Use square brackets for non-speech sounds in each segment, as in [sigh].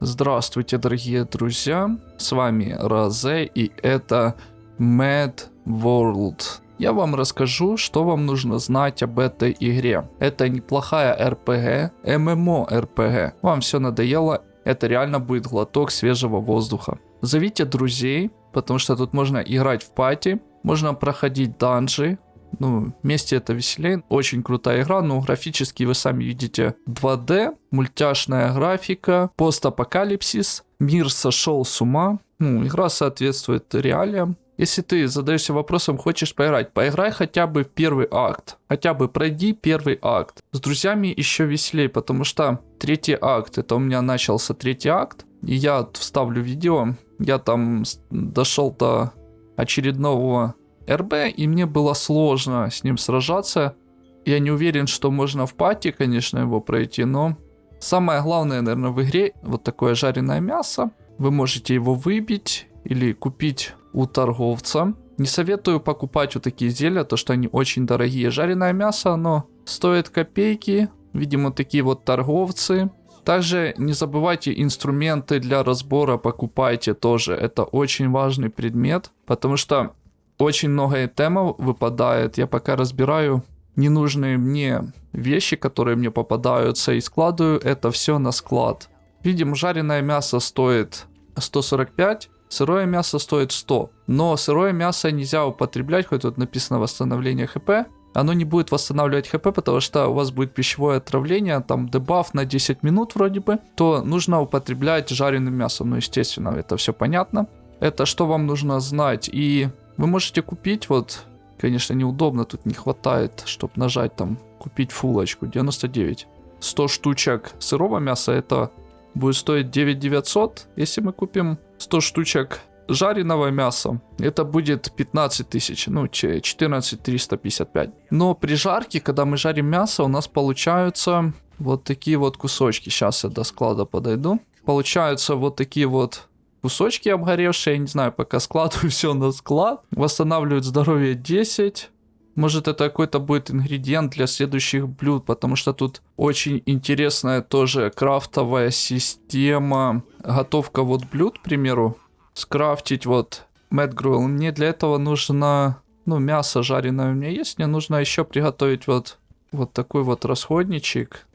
Здравствуйте, дорогие друзья, с вами Розе и это Mad World. Я вам расскажу, что вам нужно знать об этой игре. Это неплохая RPG, MMO-RPG. Вам все надоело, это реально будет глоток свежего воздуха. Зовите друзей, потому что тут можно играть в пати, можно проходить данжи, ну, вместе это веселее. Очень крутая игра, но графически вы сами видите 2D, мультяшная графика, постапокалипсис, мир сошел с ума. Ну, игра соответствует реалиям. Если ты задаешься вопросом, хочешь поиграть, поиграй хотя бы в первый акт. Хотя бы пройди первый акт. С друзьями еще веселее, потому что третий акт, это у меня начался третий акт. И я вставлю видео. Я там дошел до очередного РБ, и мне было сложно с ним сражаться. Я не уверен, что можно в пати, конечно, его пройти, но самое главное, наверное, в игре вот такое жареное мясо. Вы можете его выбить или купить у торговца. Не советую покупать вот такие зелья, то что они очень дорогие. Жареное мясо, оно стоит копейки. Видимо, такие вот торговцы. Также не забывайте инструменты для разбора покупайте тоже. Это очень важный предмет, потому что очень много темов выпадает. Я пока разбираю ненужные мне вещи, которые мне попадаются, и складываю это все на склад. Видим, жареное мясо стоит 145, сырое мясо стоит 100. Но сырое мясо нельзя употреблять, хоть тут написано восстановление хп. Оно не будет восстанавливать хп, потому что у вас будет пищевое отравление, там дебаф на 10 минут вроде бы, то нужно употреблять жареным мясом. Ну, естественно, это все понятно. Это что вам нужно знать. И вы можете купить, вот, конечно, неудобно, тут не хватает, чтобы нажать там, купить фулочку, 99. 100 штучек сырого мяса, это будет стоить 9900. Если мы купим 100 штучек жареного мяса, это будет 15 тысяч, ну, 14 355. Но при жарке, когда мы жарим мясо, у нас получаются вот такие вот кусочки. Сейчас я до склада подойду. Получаются вот такие вот кусочки обгоревшие, я не знаю, пока складываю [laughs] все на склад. Восстанавливают здоровье 10. Может это какой-то будет ингредиент для следующих блюд, потому что тут очень интересная тоже крафтовая система. Готовка вот блюд, к примеру. Скрафтить вот Grill. Мне для этого нужно, ну, мясо жареное у меня есть. Мне нужно еще приготовить вот, вот такой вот расходничек.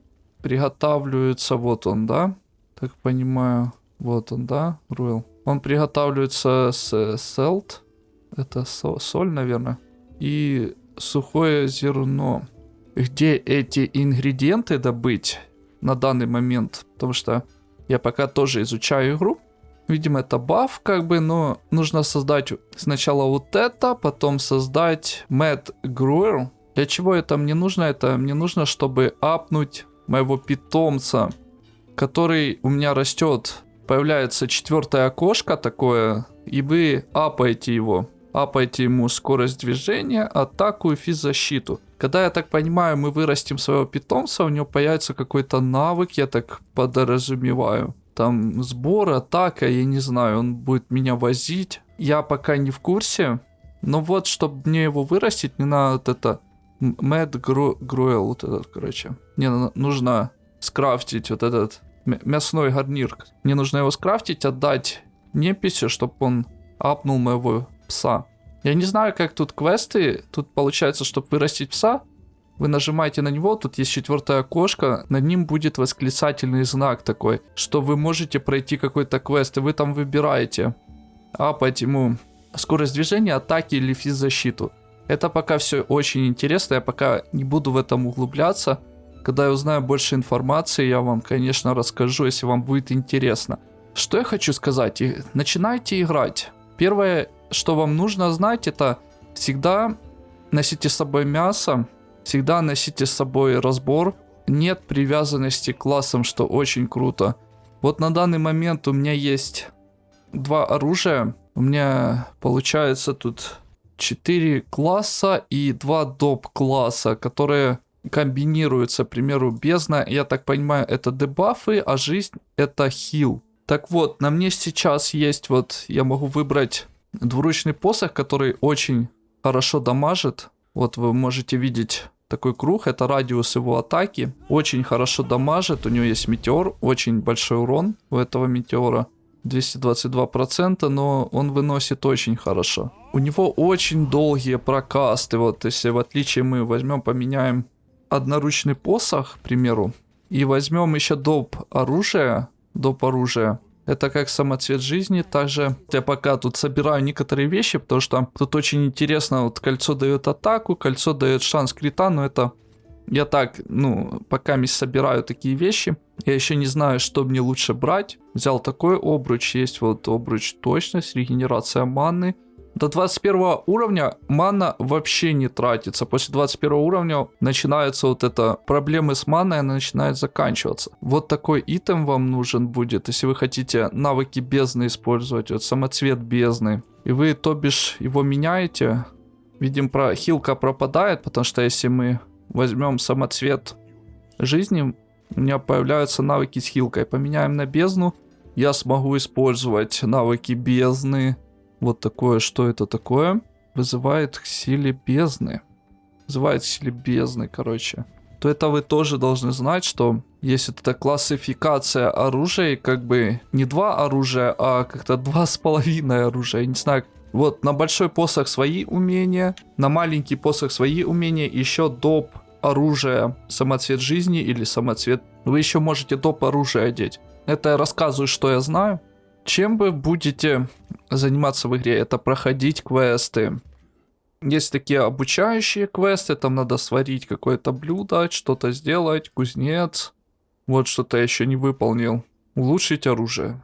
Приготавливается вот он, да? Так понимаю. Вот он, да, Руэл. Он приготавливается с селт. Это со соль, наверное. И сухое зерно. Где эти ингредиенты добыть на данный момент? Потому что я пока тоже изучаю игру. Видимо, это баф, как бы, но нужно создать сначала вот это, потом создать Mad Grower. Для чего это мне нужно? Это мне нужно, чтобы апнуть моего питомца, который у меня растет появляется четвертое окошко такое, и вы апаете его. Апаете ему скорость движения, атаку и физзащиту. Когда, я так понимаю, мы вырастим своего питомца, у него появится какой-то навык, я так подразумеваю. Там сбор, атака, я не знаю, он будет меня возить. Я пока не в курсе. Но вот, чтобы мне его вырастить, мне надо вот это... Mad Gruel, вот этот, короче. Мне нужно скрафтить вот этот мясной гарнир. Мне нужно его скрафтить, отдать неписи, чтобы он апнул моего пса. Я не знаю, как тут квесты. Тут получается, чтобы вырастить пса, вы нажимаете на него, тут есть четвертое окошко, над ним будет восклицательный знак такой, что вы можете пройти какой-то квест, и вы там выбираете апать ему скорость движения, атаки или физзащиту. Это пока все очень интересно, я пока не буду в этом углубляться. Когда я узнаю больше информации, я вам, конечно, расскажу, если вам будет интересно. Что я хочу сказать? Начинайте играть. Первое, что вам нужно знать, это всегда носите с собой мясо, всегда носите с собой разбор. Нет привязанности к классам, что очень круто. Вот на данный момент у меня есть два оружия. У меня получается тут 4 класса и 2 доп класса, которые комбинируются, к примеру, бездна, я так понимаю, это дебафы, а жизнь это хил. Так вот, на мне сейчас есть вот, я могу выбрать двуручный посох, который очень хорошо дамажит. Вот вы можете видеть такой круг, это радиус его атаки. Очень хорошо дамажит, у него есть метеор, очень большой урон у этого метеора. 222%, но он выносит очень хорошо. У него очень долгие прокасты. Вот если в отличие мы возьмем, поменяем одноручный посох, к примеру, и возьмем еще доп оружие, доп оружие, это как самоцвет жизни. Также я пока тут собираю некоторые вещи, потому что тут очень интересно. Вот кольцо дает атаку, кольцо дает шанс крита, но это я так, ну, пока не собираю такие вещи. Я еще не знаю, что мне лучше брать. Взял такой обруч. Есть вот обруч точность, регенерация маны. До 21 уровня мана вообще не тратится. После 21 уровня начинаются вот это проблемы с маной, она начинает заканчиваться. Вот такой итем вам нужен будет, если вы хотите навыки бездны использовать, вот самоцвет бездны. И вы, то бишь, его меняете. Видим, про хилка пропадает, потому что если мы возьмем самоцвет жизни, у меня появляются навыки с хилкой. Поменяем на бездну, я смогу использовать навыки бездны, вот такое, что это такое? Вызывает к силе бездны. Вызывает к силе бездны, короче. То это вы тоже должны знать, что есть эта классификация оружия, как бы не два оружия, а как-то два с половиной оружия. Я не знаю, вот на большой посох свои умения, на маленький посох свои умения, еще доп оружие, самоцвет жизни или самоцвет. Вы еще можете доп оружие одеть. Это я рассказываю, что я знаю. Чем вы будете заниматься в игре? Это проходить квесты. Есть такие обучающие квесты, там надо сварить какое-то блюдо, что-то сделать, кузнец. Вот что-то я еще не выполнил. Улучшить оружие.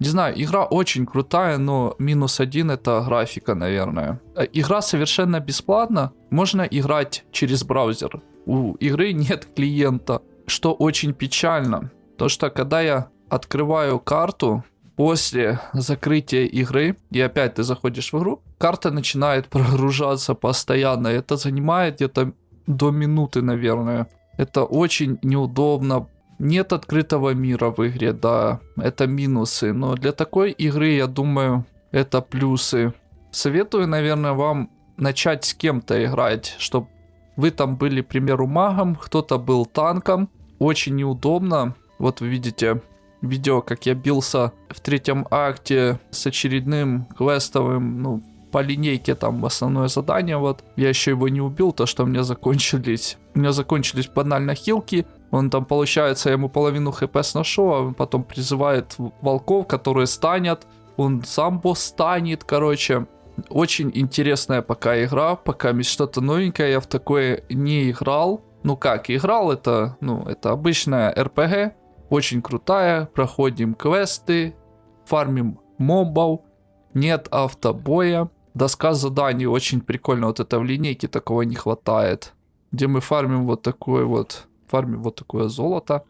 Не знаю, игра очень крутая, но минус один это графика, наверное. Э, игра совершенно бесплатна. Можно играть через браузер. У игры [laughs] нет клиента, что очень печально. То что когда я открываю карту, после закрытия игры, и опять ты заходишь в игру, карта начинает прогружаться постоянно. Это занимает где-то до минуты, наверное. Это очень неудобно. Нет открытого мира в игре, да, это минусы. Но для такой игры, я думаю, это плюсы. Советую, наверное, вам начать с кем-то играть, чтобы вы там были, к примеру, магом, кто-то был танком. Очень неудобно. Вот вы видите, видео, как я бился в третьем акте с очередным квестовым, ну, по линейке там основное задание, вот. Я еще его не убил, то что у меня закончились. У меня закончились банально хилки. Он там, получается, я ему половину хп сношу, а он потом призывает волков, которые станет. Он сам босс станет, короче. Очень интересная пока игра, пока что-то новенькое, я в такое не играл. Ну как, играл это, ну, это обычная РПГ, очень крутая, проходим квесты, фармим мобов, нет автобоя. Доска заданий очень прикольно, вот это в линейке такого не хватает. Где мы фармим вот такое вот, фармим вот такое золото.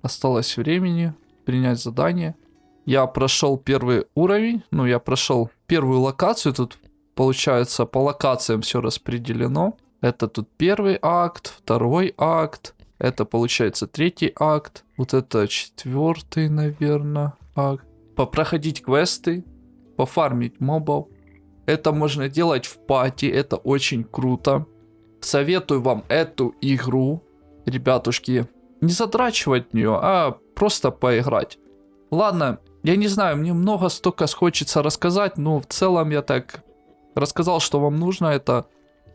Осталось времени принять задание. Я прошел первый уровень, ну я прошел первую локацию, тут получается по локациям все распределено. Это тут первый акт, второй акт, это получается третий акт. Вот это четвертый, наверное, акт. Попроходить квесты, пофармить мобов. Это можно делать в пати, это очень круто. Советую вам эту игру, ребятушки, не задрачивать в нее, а просто поиграть. Ладно, я не знаю, мне много столько хочется рассказать, но в целом я так рассказал, что вам нужно. Это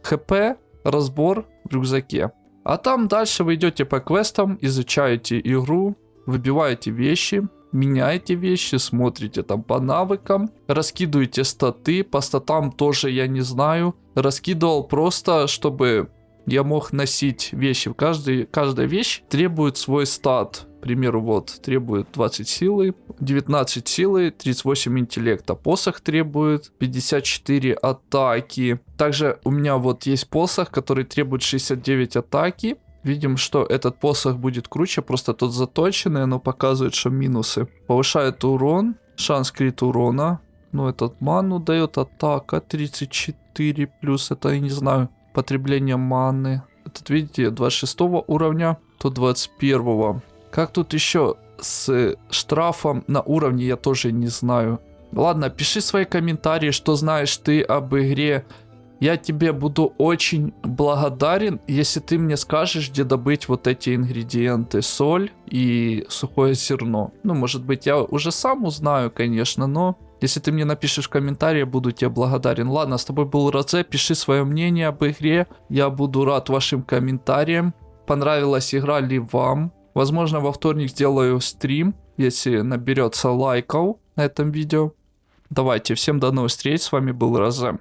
хп, разбор в рюкзаке. А там дальше вы идете по квестам, изучаете игру, выбиваете вещи, меняете вещи, смотрите там по навыкам, раскидываете статы, по статам тоже я не знаю. Раскидывал просто, чтобы я мог носить вещи. Каждый, каждая вещь требует свой стат примеру, вот, требует 20 силы, 19 силы, 38 интеллекта. Посох требует 54 атаки. Также у меня вот есть посох, который требует 69 атаки. Видим, что этот посох будет круче, просто тот заточенный, но показывает, что минусы. Повышает урон, шанс крит урона. Ну, этот ману дает атака 34, плюс это, я не знаю, потребление маны. Этот, видите, 26 уровня, то 21. Как тут еще с штрафом на уровне, я тоже не знаю. Ладно, пиши свои комментарии, что знаешь ты об игре Я тебе буду очень благодарен, если ты мне скажешь, где добыть вот эти ингредиенты. Соль и сухое зерно. Ну, может быть, я уже сам узнаю, конечно, но если ты мне напишешь в комментарии, я буду тебе благодарен. Ладно, с тобой был Розе, пиши свое мнение об игре. Я буду рад вашим комментариям. Понравилась игра ли вам? Возможно, во вторник сделаю стрим, если наберется лайков на этом видео. Давайте, всем до новых встреч, с вами был Розе.